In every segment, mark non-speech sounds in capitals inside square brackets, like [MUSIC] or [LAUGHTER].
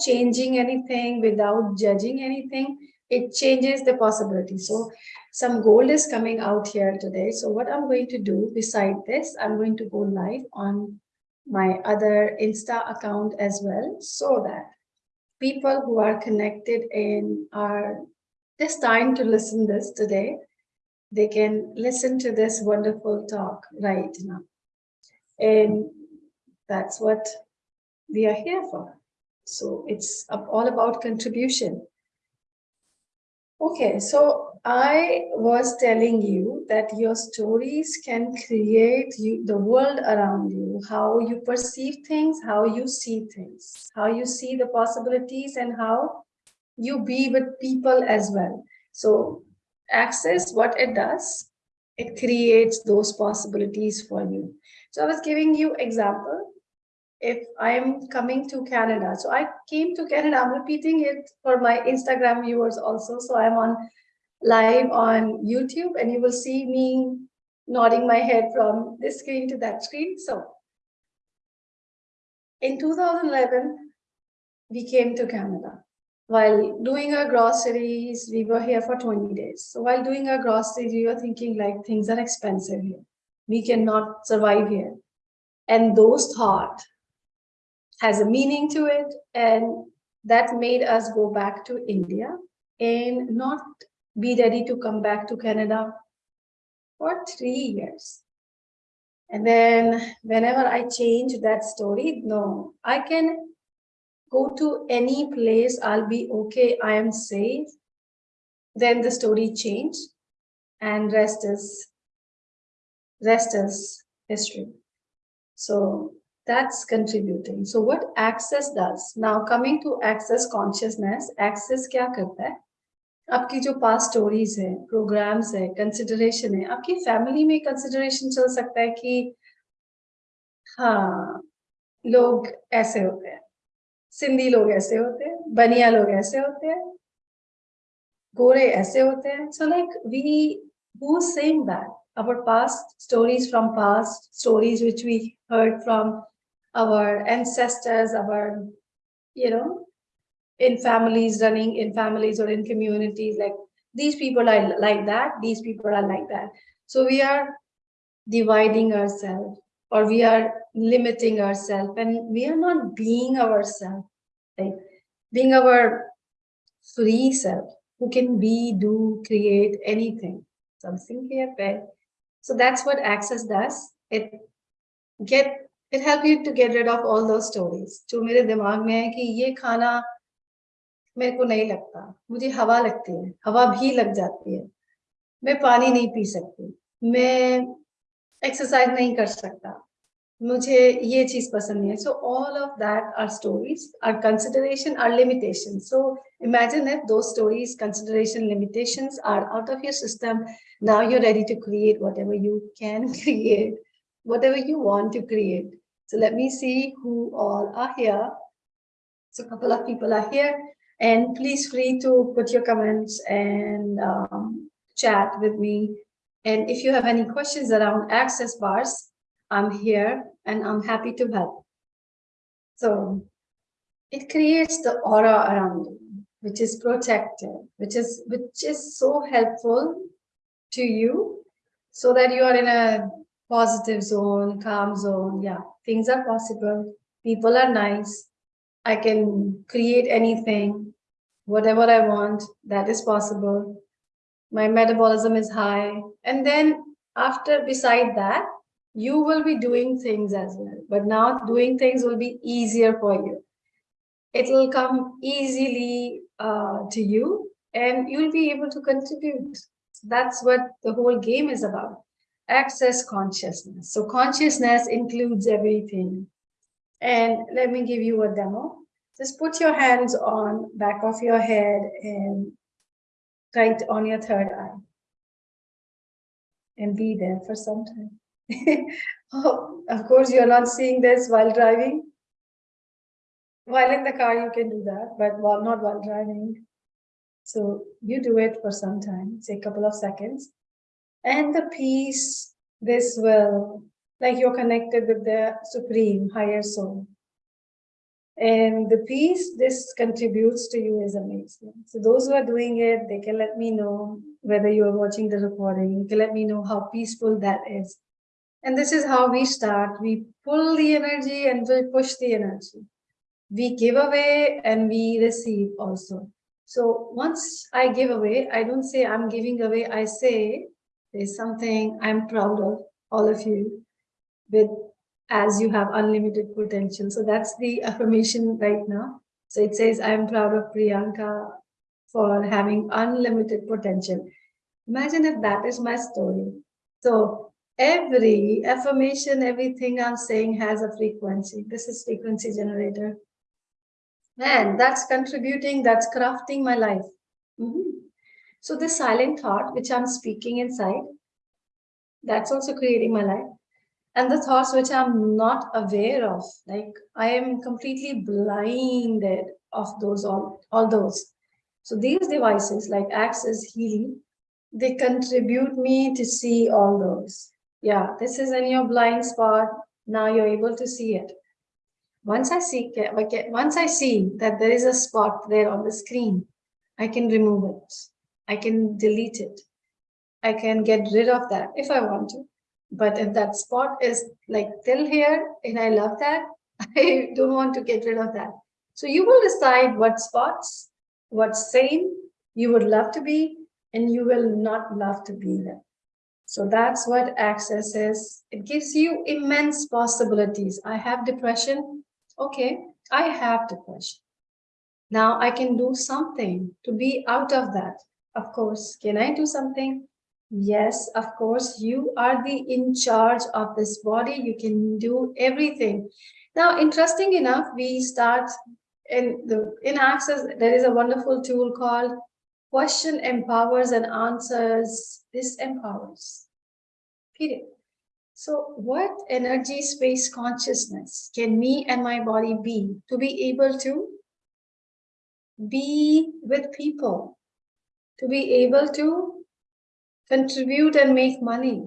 changing anything, without judging anything, it changes the possibility. So some gold is coming out here today. So what I'm going to do beside this, I'm going to go live on my other Insta account as well, so that people who are connected and are just time to listen this today, they can listen to this wonderful talk right now. And that's what we are here for. So it's all about contribution. Okay, so I was telling you that your stories can create you, the world around you, how you perceive things, how you see things, how you see the possibilities and how you be with people as well. So access, what it does, it creates those possibilities for you. So I was giving you example. If I'm coming to Canada, so I came to Canada, I'm repeating it for my Instagram viewers also. So I'm on live on YouTube and you will see me nodding my head from this screen to that screen. So in 2011, we came to Canada. While doing our groceries, we were here for 20 days. So while doing our groceries, we were thinking like things are expensive here. We cannot survive here. And those thought has a meaning to it. And that made us go back to India and not be ready to come back to Canada for three years. And then whenever I change that story, no, I can go to any place, I'll be okay, I am safe. Then the story changed and rest is, rest is history. So that's contributing. So what access does, now coming to access consciousness, access क्या करता है? आपकी जो past stories है programmes है consideration है आपकी family में कंसिडरेशन चल सकता है कि हाँ लोग ऐसे होते हैं सिंधी लोग ऐसे होते हैं बनिया लोग ऐसे होते हैं गोरे ऐसे होते हैं so like we who saying that our past stories from past stories which we heard from our ancestors our you know in families running in families or in communities like these people are like that these people are like that. So we are dividing ourselves or we are limiting ourselves and we are not being ourselves. Like being our free self who can be do create anything something here so that's what access does. It get it help you to get rid of all those stories जो मेरे दिमाग में है कि ये खाना मेरे को नहीं लगता मुझे हवा लगती है हवा भी लग जाती है मैं पानी नहीं पी सकती मैं एक्सरसाइज नहीं कर सकता मुझे ये चीज़ पसंद नहीं है so all of that are stories are consideration are limitation so imagine if those stories consideration limitations are out of your system now you're ready to create whatever you can create whatever you want to create so let me see who all are here so a couple of people are here and please free to put your comments and um, chat with me. And if you have any questions around access bars, I'm here and I'm happy to help. So it creates the aura around you, which is protective, which is which is so helpful to you so that you are in a positive zone, calm zone. Yeah, things are possible. People are nice. I can create anything, whatever I want, that is possible. My metabolism is high. And then after, beside that, you will be doing things as well. But now doing things will be easier for you. It will come easily uh, to you and you'll be able to contribute. That's what the whole game is about. Access consciousness. So consciousness includes everything. And let me give you a demo. Just put your hands on back of your head and right on your third eye. And be there for some time. [LAUGHS] oh, of course, you're not seeing this while driving. While in the car, you can do that, but while not while driving. So you do it for some time, say a couple of seconds. And the peace, this will, like you're connected with the supreme higher soul And the peace this contributes to you is amazing. So those who are doing it, they can let me know whether you are watching the recording, you can let me know how peaceful that is. And this is how we start. We pull the energy and we push the energy. We give away and we receive also. So once I give away, I don't say I'm giving away, I say there's something I'm proud of, all of you, with as you have unlimited potential. So that's the affirmation right now. So it says, I'm proud of Priyanka for having unlimited potential. Imagine if that is my story. So every affirmation, everything I'm saying has a frequency. This is frequency generator. Man, that's contributing, that's crafting my life. Mm -hmm. So the silent thought, which I'm speaking inside, that's also creating my life and the thoughts which I'm not aware of, like I am completely blinded of those, all, all those. So these devices like Access Healing, they contribute me to see all those. Yeah, this is in your blind spot. Now you're able to see it. Once I see, once I see that there is a spot there on the screen, I can remove it. I can delete it. I can get rid of that if I want to. But if that spot is like till here and I love that, [LAUGHS] I don't want to get rid of that. So you will decide what spots, what same you would love to be and you will not love to be there. So that's what access is. It gives you immense possibilities. I have depression. Okay, I have depression. Now I can do something to be out of that. Of course, can I do something? Yes, of course, you are the in charge of this body. You can do everything. Now, interesting enough, we start in the in Access, there is a wonderful tool called Question Empowers and Answers Disempowers. Period. So what energy space consciousness can me and my body be to be able to be with people, to be able to contribute and make money,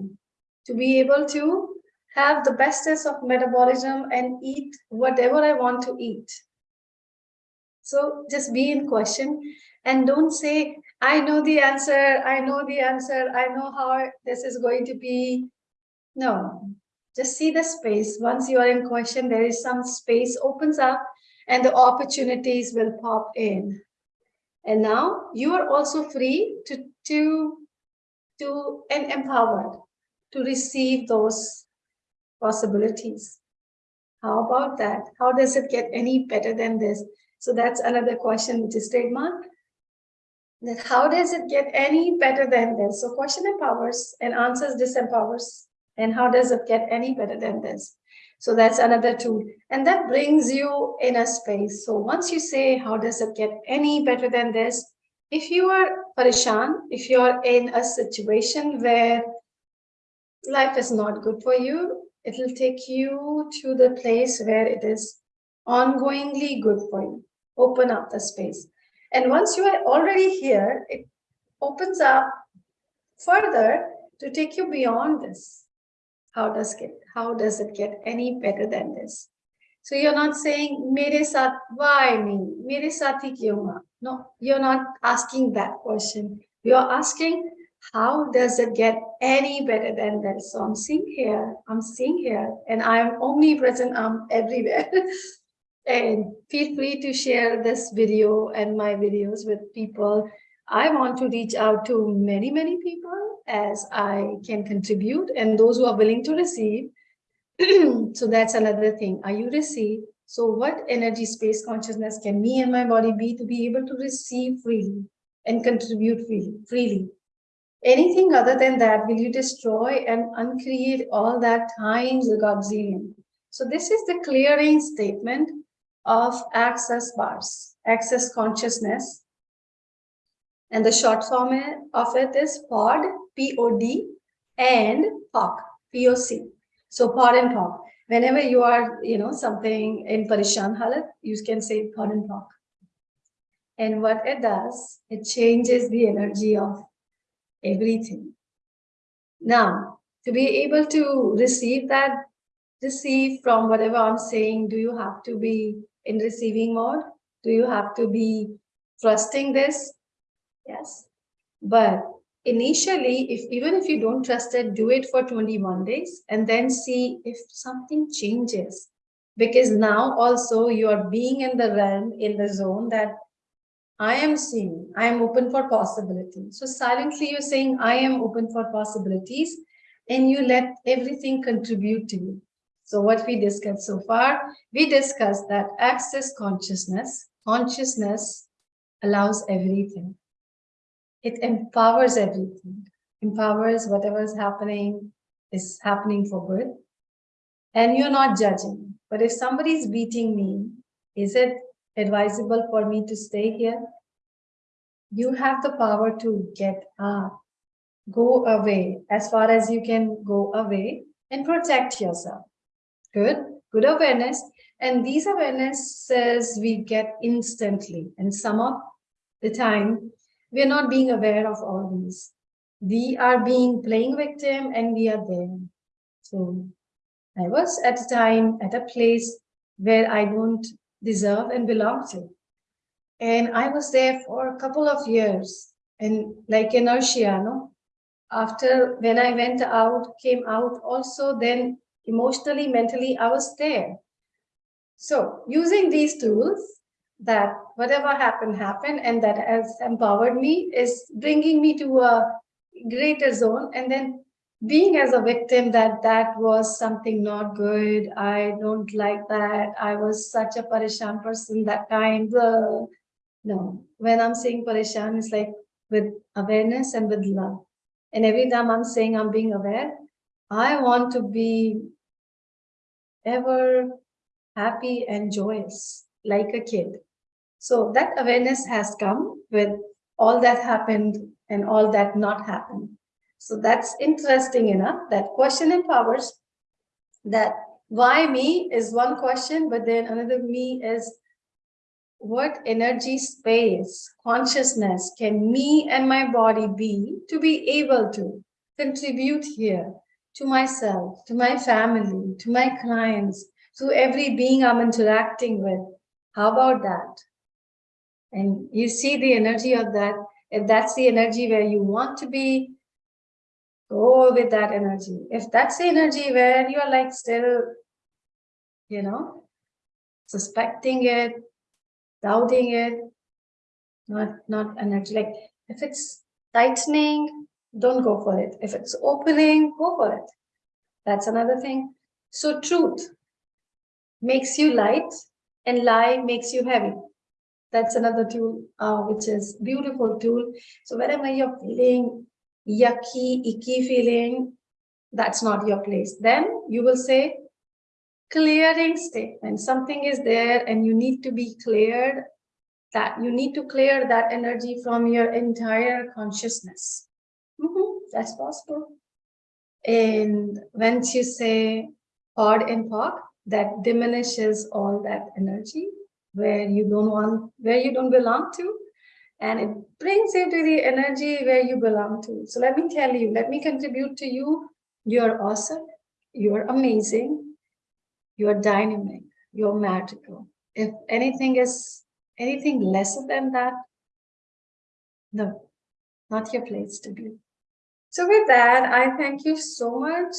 to be able to have the bestest of metabolism and eat whatever I want to eat. So just be in question and don't say, I know the answer, I know the answer, I know how this is going to be. No, just see the space. Once you are in question, there is some space opens up and the opportunities will pop in. And now you are also free to, to to and empowered to receive those possibilities. How about that? How does it get any better than this? So that's another question which is trademark. That how does it get any better than this? So question empowers and answers disempowers. And how does it get any better than this? So that's another tool. And that brings you in a space. So once you say, how does it get any better than this? If you are parishan, if you are in a situation where life is not good for you, it will take you to the place where it is ongoingly good for you. Open up the space. And once you are already here, it opens up further to take you beyond this. How does it, how does it get any better than this? So you're not saying, Mere saath, why me? Mere saath hi No, you're not asking that question. You're asking, how does it get any better than this? So I'm seeing here, I'm seeing here, and I'm omnipresent, I'm everywhere. [LAUGHS] and feel free to share this video and my videos with people. I want to reach out to many, many people as I can contribute and those who are willing to receive [CLEARS THROAT] so that's another thing. Are you receive? So what energy space consciousness can me and my body be to be able to receive freely and contribute freely? freely? Anything other than that, will you destroy and uncreate all that times a godzillion? So this is the clearing statement of access bars, access consciousness. And the short form of it is POD, P-O-D, and POC, P-O-C. So pod and POC. Whenever you are, you know, something in Parishan Halat, you can say pod and POC. And what it does, it changes the energy of everything. Now, to be able to receive that, receive from whatever I'm saying, do you have to be in receiving mode? Do you have to be trusting this? Yes. But initially, if even if you don't trust it, do it for 21 days and then see if something changes. Because now also you are being in the realm, in the zone that I am seeing, I am open for possibilities. So silently you're saying, I am open for possibilities and you let everything contribute to you. So what we discussed so far, we discussed that access consciousness, consciousness allows everything. It empowers everything, empowers whatever is happening is happening for good. And you're not judging. But if somebody is beating me, is it advisable for me to stay here? You have the power to get up, go away as far as you can go away and protect yourself. Good, good awareness. And these awarenesses we get instantly. And some of the time, we're not being aware of all these. We are being playing victim and we are there. So I was at a time, at a place where I don't deserve and belong to. And I was there for a couple of years and like inertia, no? After when I went out, came out also, then emotionally, mentally, I was there. So using these tools that whatever happened, happened, and that has empowered me is bringing me to a greater zone. And then being as a victim that that was something not good i don't like that i was such a parishan person that time no when i'm saying parishan it's like with awareness and with love. And every time i'm saying i'm being aware i want to be ever happy and joyous like a kid so that awareness has come with all that happened and all that not happened so that's interesting enough that question empowers that why me is one question, but then another me is what energy space, consciousness can me and my body be to be able to contribute here to myself, to my family, to my clients, to every being I'm interacting with. How about that? And you see the energy of that. If that's the energy where you want to be, go with that energy. If that's the energy where you're like still, you know, suspecting it, doubting it, not, not energy. Like if it's tightening, don't go for it. If it's opening, go for it. That's another thing. So truth makes you light and lie makes you heavy. That's another tool, uh, which is beautiful tool. So whenever you're feeling yucky, icky feeling, that's not your place. Then you will say clearing statement. Something is there and you need to be cleared that you need to clear that energy from your entire consciousness. Mm -hmm, that's possible. And once you say hard and POC, that diminishes all that energy where you don't want, where you don't belong to and it brings you to the energy where you belong to. So let me tell you, let me contribute to you. You're awesome. You're amazing. You're dynamic. You're magical. If anything is anything lesser than that, no, not your place to be. So with that, I thank you so much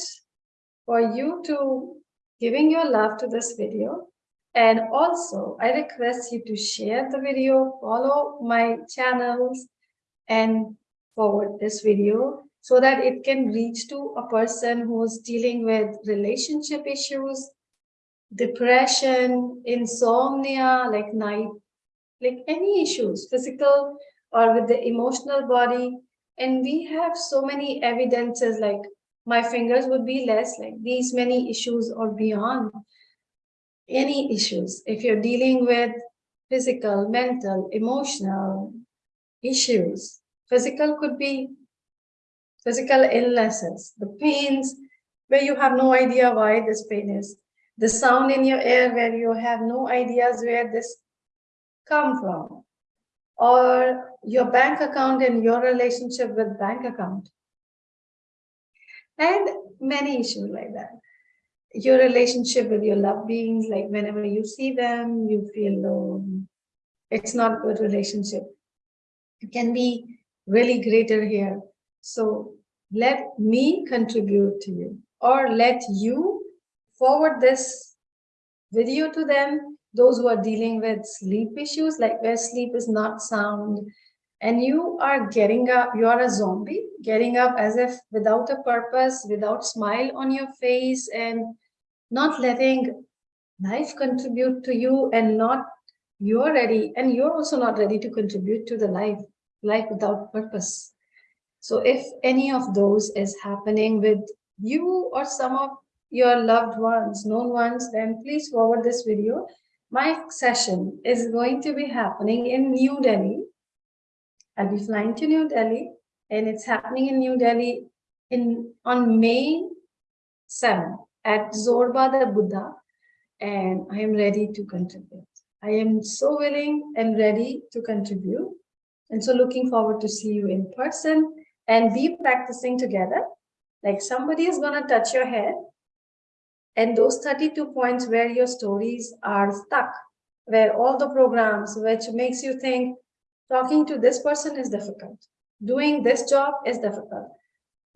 for you to giving your love to this video. And also, I request you to share the video, follow my channels, and forward this video so that it can reach to a person who's dealing with relationship issues, depression, insomnia, like night, like any issues, physical or with the emotional body. And we have so many evidences like my fingers would be less like these many issues or beyond any issues, if you're dealing with physical, mental, emotional issues, physical could be physical illnesses, the pains where you have no idea why this pain is, the sound in your ear where you have no ideas where this come from, or your bank account and your relationship with bank account, and many issues like that. Your relationship with your loved beings, like whenever you see them, you feel low. It's not a good relationship. It can be really greater here. So let me contribute to you or let you forward this video to them, those who are dealing with sleep issues, like where sleep is not sound, and you are getting up, you are a zombie, getting up as if without a purpose, without smile on your face, and not letting life contribute to you and not you're ready and you're also not ready to contribute to the life life without purpose. So if any of those is happening with you or some of your loved ones known ones then please forward this video. My session is going to be happening in new delhi. I'll be flying to new delhi and it's happening in new delhi in on may 7 at Zorba the Buddha and I am ready to contribute. I am so willing and ready to contribute. And so looking forward to see you in person and be practicing together. Like somebody is going to touch your head and those 32 points where your stories are stuck, where all the programs which makes you think talking to this person is difficult, doing this job is difficult,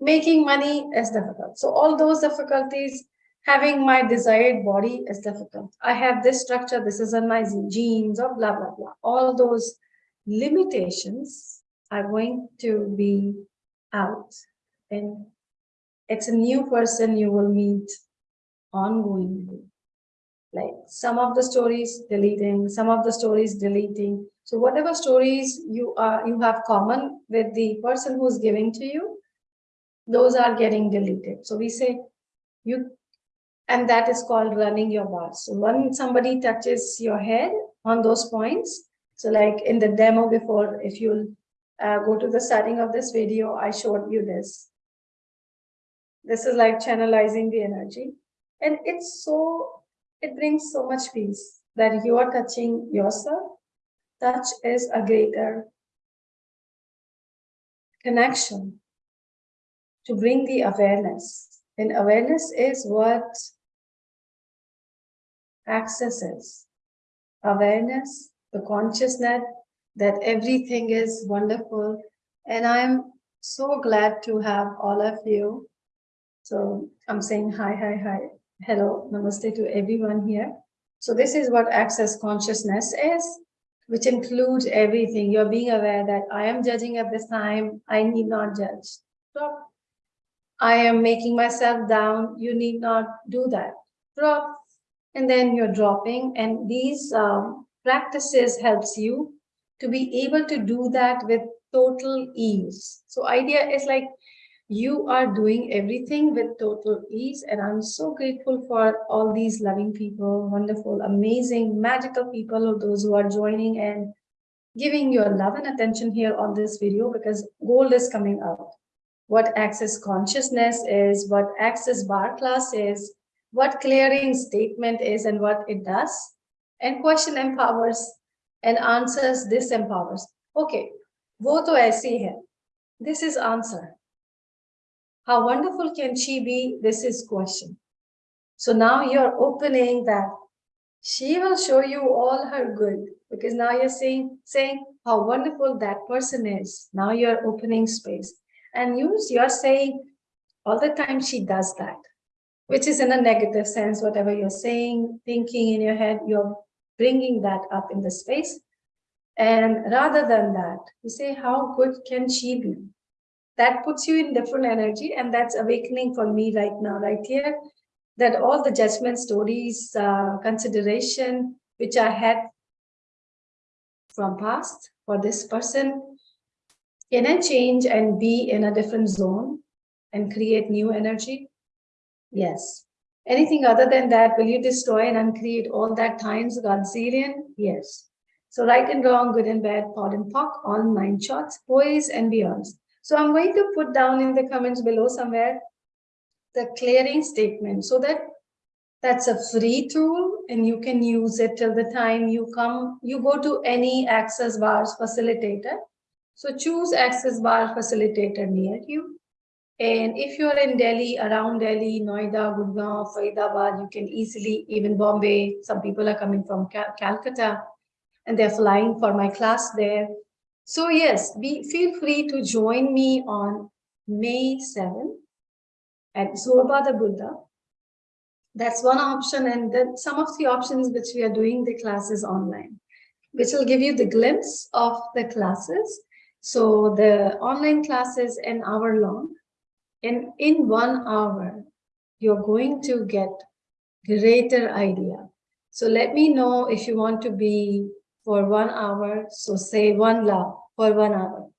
making money is difficult. So all those difficulties having my desired body is difficult. I have this structure, this is in my genes or blah, blah, blah. All those limitations are going to be out. And it's a new person you will meet ongoingly. Like some of the stories deleting, some of the stories deleting. So whatever stories you are you have common with the person who's giving to you, those are getting deleted. So we say you and that is called running your bars. So when somebody touches your head on those points, so like in the demo before, if you'll uh, go to the starting of this video, I showed you this. This is like channelizing the energy. And it's so, it brings so much peace that you are touching yourself. Touch is a greater connection to bring the awareness. And awareness is what accesses awareness, the consciousness that everything is wonderful. And I'm so glad to have all of you. So I'm saying hi, hi, hi, hello, namaste to everyone here. So this is what access consciousness is, which includes everything. You're being aware that I am judging at this time, I need not judge. Stop. I am making myself down, you need not do that. Drop and then you're dropping. And these um, practices helps you to be able to do that with total ease. So idea is like you are doing everything with total ease. And i'm so grateful for all these loving people wonderful amazing magical people or those who are joining and giving your love and attention here on this video because gold is coming out. What access consciousness is what access bar class is what clearing statement is and what it does. And question empowers and answers disempowers. Okay, wo to aise hai. This is answer. How wonderful can she be? This is question. So now you're opening that she will show you all her good because now you're saying, saying how wonderful that person is. Now you're opening space and you, you're saying all the time she does that which is in a negative sense, whatever you're saying, thinking in your head, you're bringing that up in the space. And rather than that, you say, how good can she be? That puts you in different energy and that's awakening for me right now, right here, that all the judgment stories, uh, consideration, which I had from past for this person, can I change and be in a different zone and create new energy? Yes. Anything other than that, will you destroy and uncreate all that times Godzillion? Yes. So right and wrong, good and bad, POD and POC, all nine shorts, boys and beyonds. So I'm going to put down in the comments below somewhere the clearing statement so that that's a free tool and you can use it till the time you come, you go to any access bars facilitator. So choose access bar facilitator near you And if you're in Delhi, around Delhi, Noida, Gurgaon, Faridabad, you can easily, even Bombay, some people are coming from Cal Calcutta and they're flying for my class there. So yes, be, feel free to join me on May 7th at Zorba the Buddha. That's one option. And then some of the options which we are doing the classes online, which will give you the glimpse of the classes. So the online classes an hour long and in one hour, you're going to get greater idea. So let me know if you want to be for one hour. So say one love for one hour.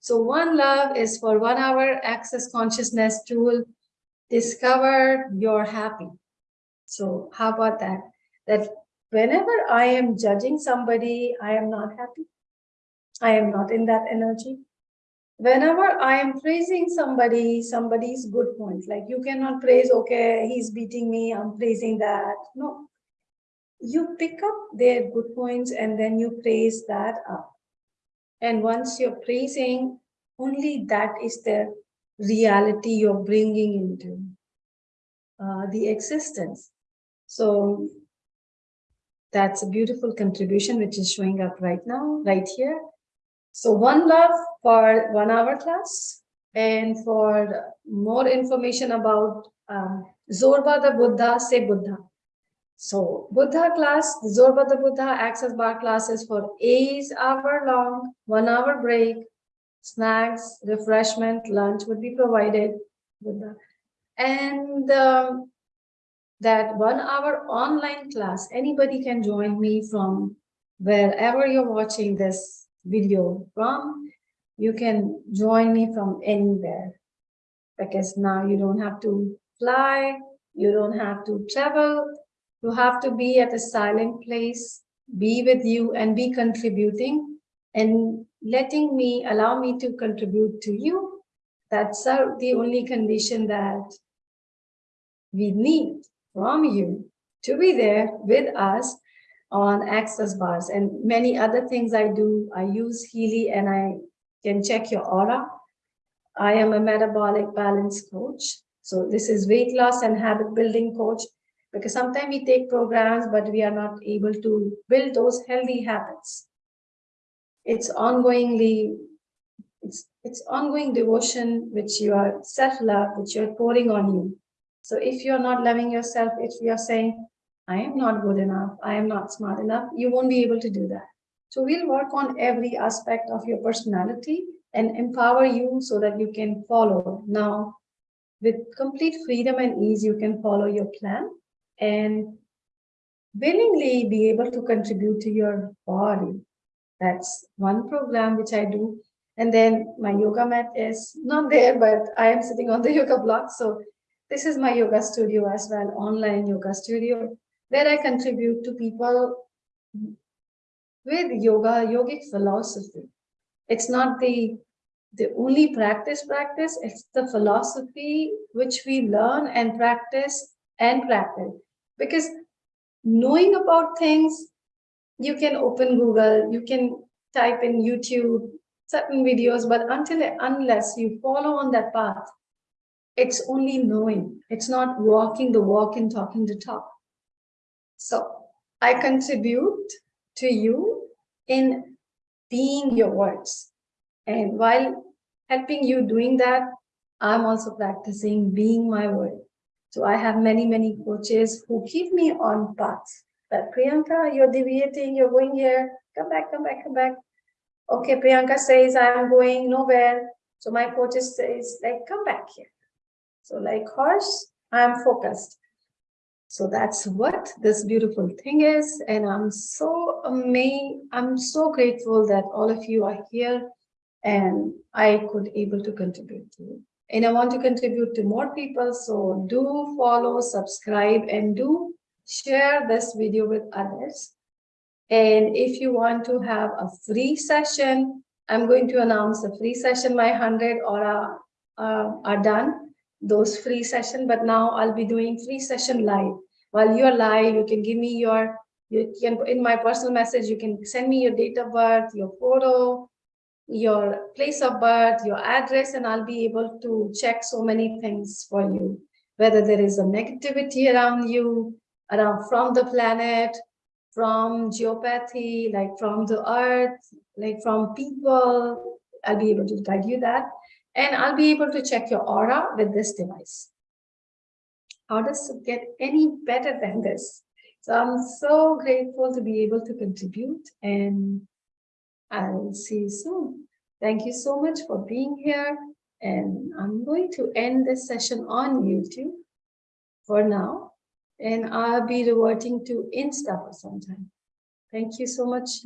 So one love is for one hour access consciousness tool. Discover you're happy. So how about that? That whenever I am judging somebody, I am not happy. I am not in that energy whenever I am praising somebody, somebody's good point, like you cannot praise, okay, he's beating me, I'm praising that. No, you pick up their good points and then you praise that up. And once you're praising, only that is the reality you're bringing into uh, the existence. So that's a beautiful contribution which is showing up right now, right here. So one love for one hour class and for more information about um, Zorba the Buddha, say Buddha. So Buddha class, Zorba the Buddha access bar classes for eight hour long, one hour break, snacks, refreshment, lunch would be provided. Buddha. And um, that one hour online class, anybody can join me from wherever you're watching this video from, you can join me from anywhere because now you don't have to fly, you don't have to travel, you have to be at a silent place, be with you and be contributing and letting me, allow me to contribute to you. That's uh, the only condition that we need from you to be there with us on access bars and many other things I do. I use Healy and I can check your aura. I am a metabolic balance coach. So this is weight loss and habit building coach because sometimes we take programs, but we are not able to build those healthy habits. It's ongoingly, it's, it's ongoing devotion, which you are self-love, which you're pouring on you. So if you're not loving yourself, if you're saying, I am not good enough, I am not smart enough, you won't be able to do that. So we'll work on every aspect of your personality and empower you so that you can follow. Now, with complete freedom and ease, you can follow your plan and willingly be able to contribute to your body. That's one program which I do. And then my yoga mat is not there, but I am sitting on the [LAUGHS] yoga block. So this is my yoga studio as well, online yoga studio where I contribute to people with yoga, yogic philosophy. It's not the, the only practice practice, it's the philosophy which we learn and practice and practice. Because knowing about things, you can open Google, you can type in YouTube, certain videos, but until unless you follow on that path, it's only knowing. It's not walking the walk and talking the talk. So I contribute to you in being your words. And while helping you doing that, I'm also practicing being my word. So I have many, many coaches who keep me on path. But Priyanka, you're deviating, you're going here, come back, come back, come back. Okay, Priyanka says I'm going nowhere. So my coaches says like, come back here. So like horse, I'm focused. So that's what this beautiful thing is. And I'm so amazed, I'm so grateful that all of you are here and I could able to contribute to you. And I want to contribute to more people. So do follow, subscribe, and do share this video with others. And if you want to have a free session, I'm going to announce a free session. My 100 aura uh, are done those free session, but now I'll be doing free session live. While you're live, you can give me your, you can in my personal message, you can send me your date of birth, your photo, your place of birth, your address, and I'll be able to check so many things for you. Whether there is a negativity around you, around from the planet, from geopathy, like from the earth, like from people, I'll be able to guide you that. And I'll be able to check your aura with this device. How does it get any better than this? So I'm so grateful to be able to contribute and I'll see you soon. Thank you so much for being here. And I'm going to end this session on YouTube for now. And I'll be reverting to Insta for some time. Thank you so much.